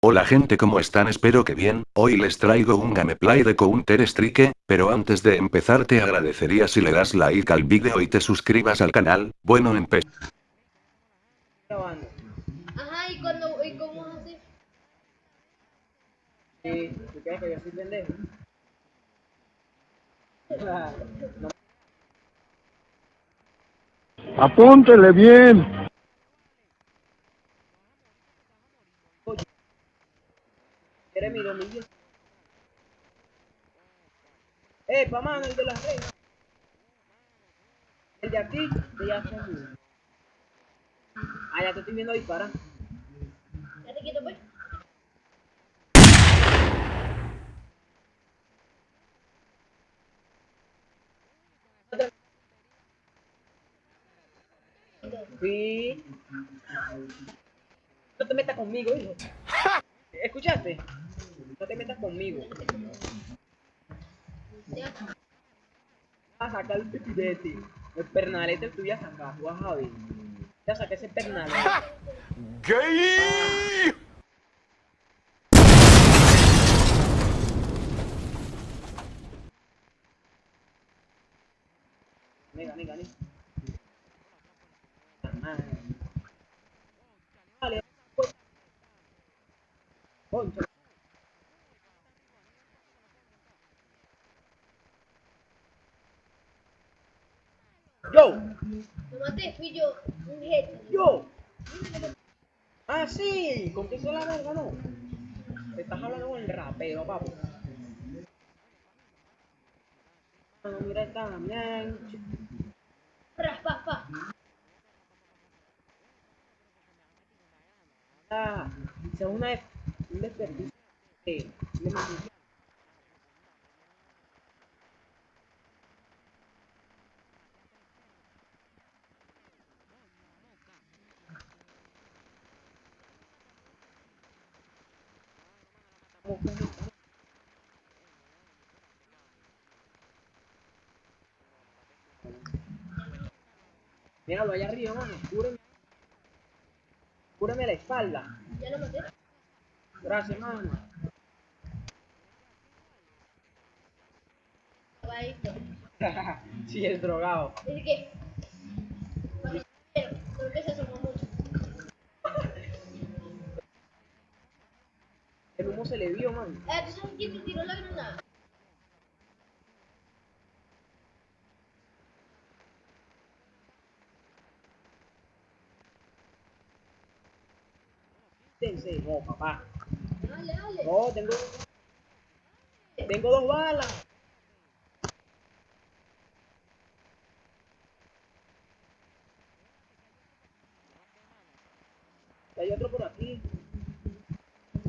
Hola gente ¿cómo están? Espero que bien, hoy les traigo un gameplay de Counter Strike, pero antes de empezar te agradecería si le das like al vídeo y te suscribas al canal, bueno empe... grabando. Ajá, ¿y, cuando, bien. Eres mi dominio. ¡Eh, pa' mano, el de las redes! El de aquí, de ya está aquí. Ah, ya te estoy viendo disparar. Ya te quieto, pues. Sí. No te metas conmigo, hijo. ¿Escuchaste? No te metas conmigo. A sacar el pipirete. El pernalete tú ya sacas, ver. Ya saqué ese pernalete. Gane, gane, gane. Ah. Vale. pues. Concha. Yo, Lo maté, fui yo, un yo. Ah, sí, ¿con qué se la verga, no? Te estás hablando con el rapero, papo. Ah, mira esta mierda. Raspa, pa. Ah, es una un desperdicio de, de Míralo allá arriba, mano. Cúreme. Cúreme la espalda. Ya lo maté. Gracias, mano. Sí, es drogado. ¿Es qué? El humo se le vio, mano. ¿tú sabes quién te tiró la granada? No, papá. Dale, dale. No, tengo. Tengo dos balas. Hay otro por aquí.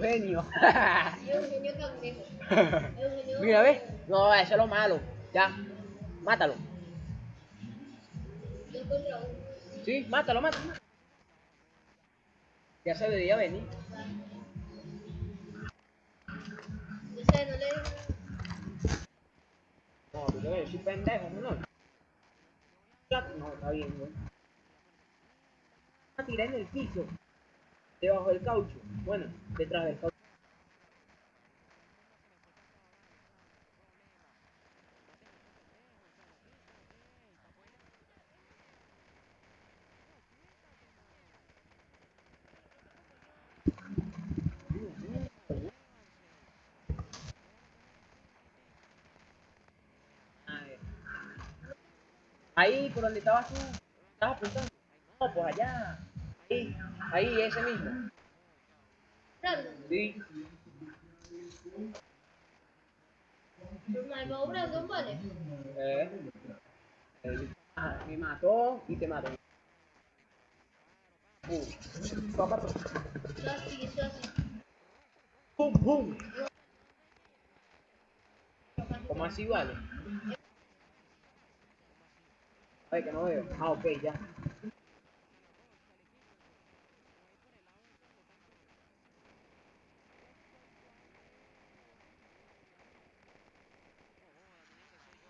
Eugenio. Eugenio Cangrejo. Mira, ¿ves? No, eso es lo malo. Ya. Mátalo. Sí, mátalo, mátalo. Ya se debería venir. No sé, no le No, tú yo soy pendejo, ¿no? No, está bien. A tirar en el piso. Debajo del caucho. Bueno, detrás del caucho. Ahí, por donde estabas tú, estabas apuntando. No, pues allá. Ahí, ahí, ese mismo. Brandon. Sí. Normal, Brandon, vale. Eh. me mató y te mató. Uh, papá, Yo así, yo así. pum, pum. ¿Cómo así vale? Ay, que no veo. Ah, ok, ya. ¿Te mataron?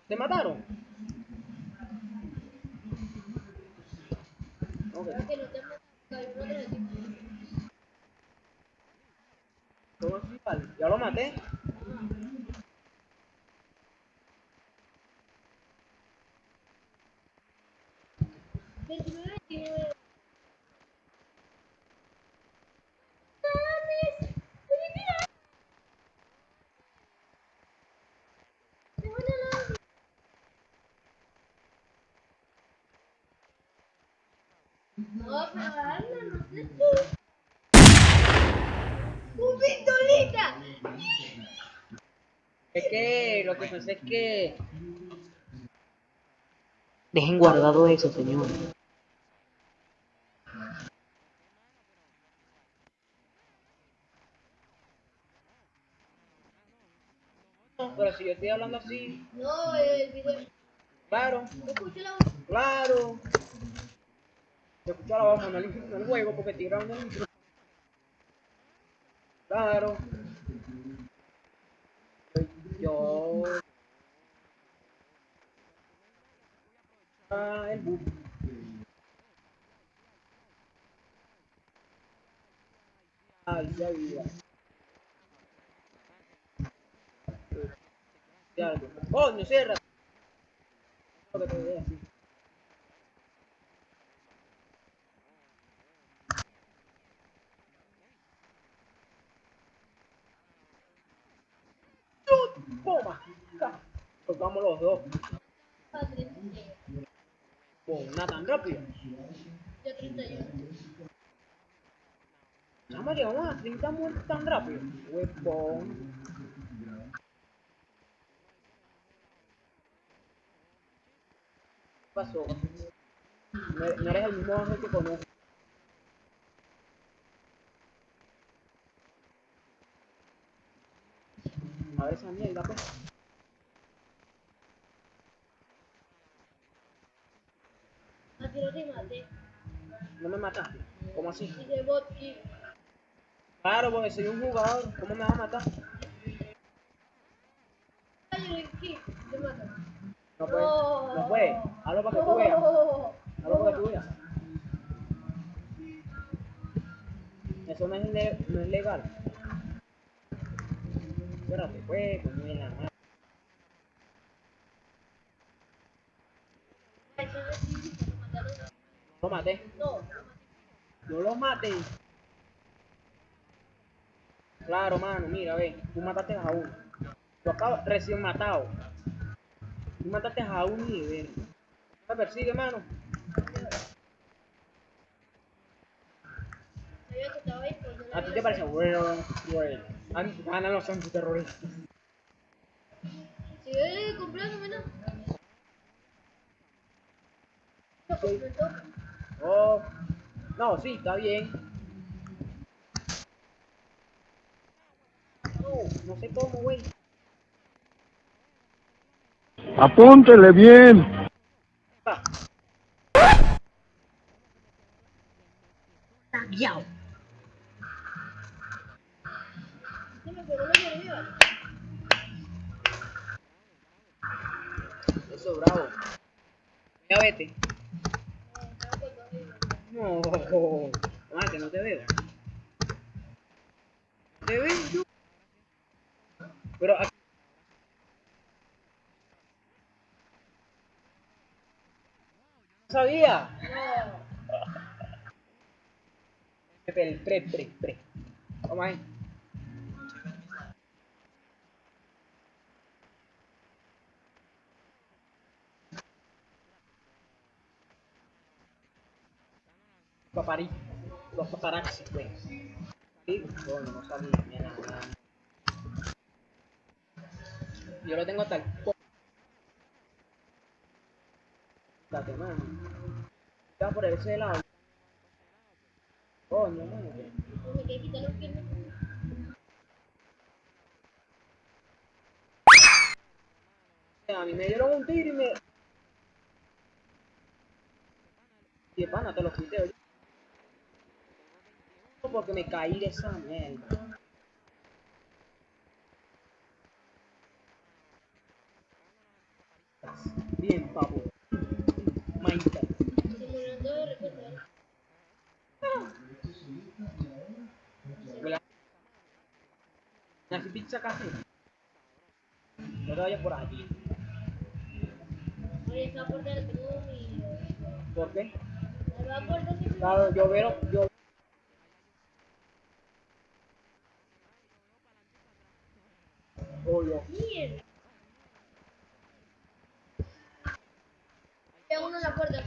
Ok. Creo que no te mata, hay uno los tipos. ¿Cómo así vale? Ya lo maté. Veintinueve, veintinueve. ¡Mames! ¡Mira! ¡Me van a dar! No, pero hazlo, no sé tú. ¡Un pistolita! Es que lo que pasa es que. Dejen guardado eso, señor. No, pero si yo estoy hablando así, No, el video. claro, Escucha la voz. claro. Se escucha la voz, no el, juego porque grabando el. Claro. Yo. Ah, el bus. Ay, ya vida. Ya, coño, cierra. Dos. A 36. Con una tan rápido. Yo 31. Chama, llegamos a 30 muertes tan rápido. Huevón. ¿Qué pasó? No eres, no el mismo ángel que conozco. A ver esa mierda, pues. No te maté. No me mataste. ¿Cómo así? Y de bot kill. Claro, porque soy un jugador. ¿Cómo me vas a matar? Te mato. No puede. No puede. Hazlo para que tú veas. Hazlo para que tú veas. Eso no es, no es legal. Espérate, pues, coño de la madre. Ay, yo no sí, te mataron. Lo maté. No, lo maté. Claro, mano, mira, ve. Tú mataste a uno. Yo acabo recién matado. Tú mataste a uno y ver. Me persigue, mano. no A ti te parece bueno, bueno. An- Ganan los antiterroristas. Si yo. No, compré todo. Oh. No, sí, está bien. No, no sé cómo, güey. Apúntele bien. Ah. Eso, bravo. Ya vete. No, estaba con dos vidas. No, ah, que no te veo. ¿Te veo yo? Pero aquí... No sabía. No. Pre, pre, pre. Vamos ahí. Paparí. Los paparazzi, pues. Sí, bueno, no sabía, nada. Yo lo tengo el co- Date, mano. Ya por ese lado. Coño, mano. A mí me dieron un tiro y me. Y pana, te lo quité, oye. Porque me caí de esa mierda. Bien, papu. Minecraft. Se de repente. Así pizza café. No te vayas por allí. Oye, esa puerta la tengo mi. ¿Por qué? La puerta siempre. Claro, yo veo, yo. Obvio. Mierda. Hay uno en la puerta.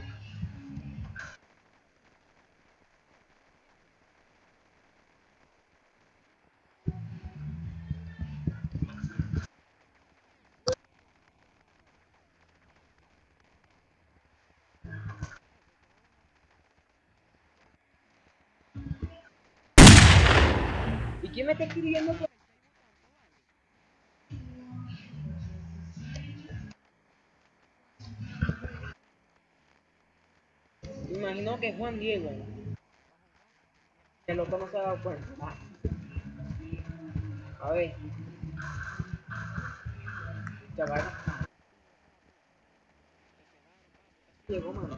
¿Y quién me está escribiendo por Me imagino que Juan Diego. El otro no se ha dado cuenta. A ver. Ya va. Llegó, mano.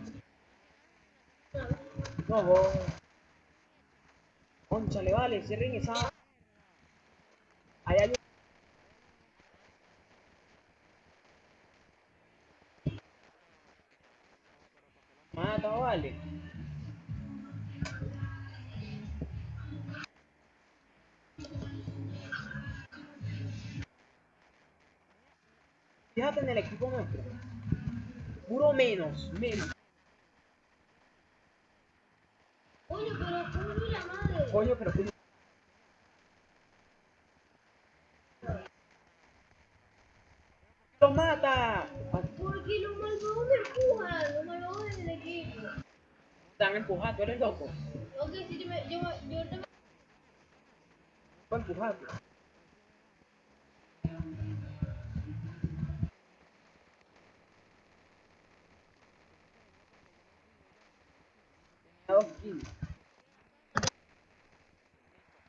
No, vos. Conchale, vale, cierren esa. Ahí hay Mata, vale. Puro menos, menos. Oye, pero ¿cómo fue la madre? Coño, pero ¡Lo mata! Porque los malvados me empujan. Los malvados en el equipo. Te han empujado, tú eres loco. Ok, sí, yo me. Yo, me- yo ahorita me. Dos kills.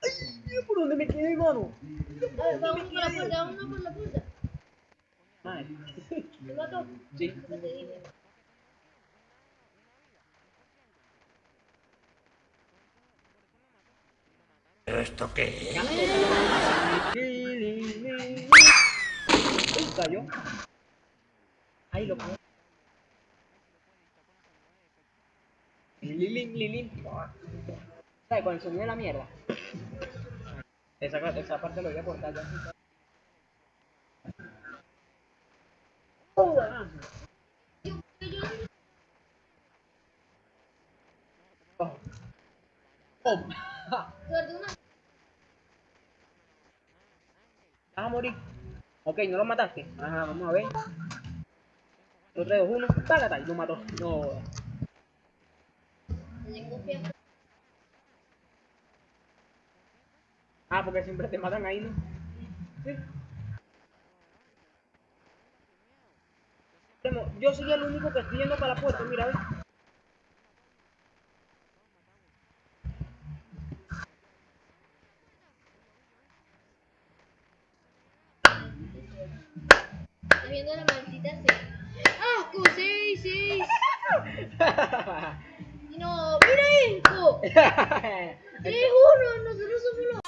¡Ay! ¿Por dónde me quedé, mano? Vamos por la puerta, vamos por la puerta. ¿Te mató? Sí. ¿Qué cayó. Ahí lo pongo. Lilin, lilin. ¿Sabes? Con el sonido de la mierda. Esa, esa parte lo voy a cortar ya. Oh, Oh. ¿Vas a morir? Ok, no lo mataste. Ajá, vamos a ver. 2, 3, 2, 1. Págata. Lo mató. No. Ah, porque siempre te matan ahí, ¿no? Sí. Yo soy el único que estoy yendo para la puerta, mira, ve. Estás viendo la maldita serie. ¡Asco! ¡Seis, seis! No, mira esto. 3-1, nosotros somos los.